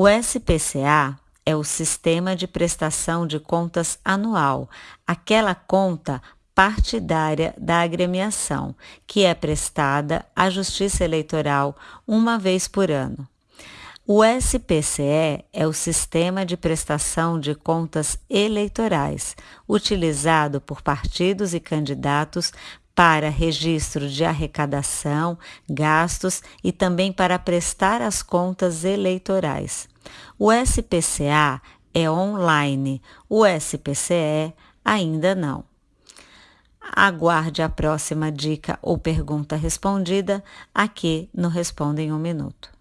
O SPCA é o Sistema de Prestação de Contas Anual, aquela conta partidária da agremiação, que é prestada à Justiça Eleitoral uma vez por ano. O SPCE é o Sistema de Prestação de Contas Eleitorais, utilizado por partidos e candidatos para registro de arrecadação, gastos e também para prestar as contas eleitorais. O SPCA é online, o SPCE ainda não. Aguarde a próxima dica ou pergunta respondida aqui no Responda em um Minuto.